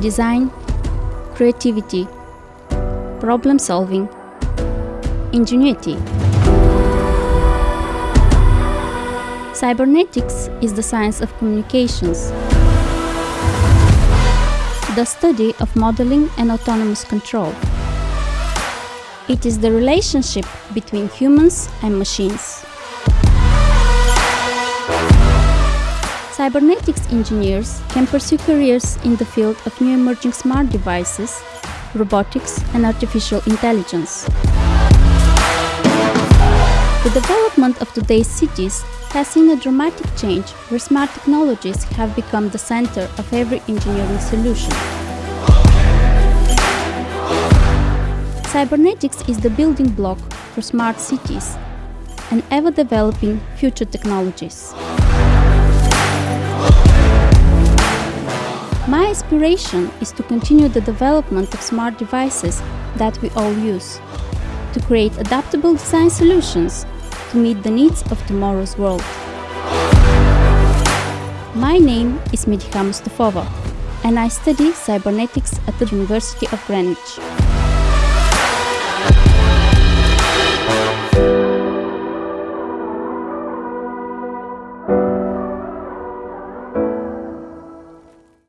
design, creativity, problem solving, ingenuity. Cybernetics is the science of communications, the study of modeling and autonomous control. It is the relationship between humans and machines. Cybernetics engineers can pursue careers in the field of new emerging smart devices, robotics and artificial intelligence. The development of today's cities has seen a dramatic change where smart technologies have become the center of every engineering solution. Cybernetics is the building block for smart cities and ever-developing future technologies. Aspiration is to continue the development of smart devices that we all use, to create adaptable design solutions to meet the needs of tomorrow's world. My name is Mediha Mustafova and I study cybernetics at the University of Greenwich.